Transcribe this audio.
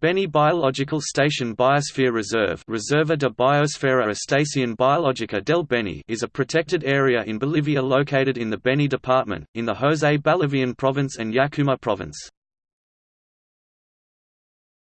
Beni Biological Station Biosphere Reserve Reserva de Biosfera Estación Biológica del Beni is a protected area in Bolivia located in the Beni department, in the José Ballivián province and Yacuma province.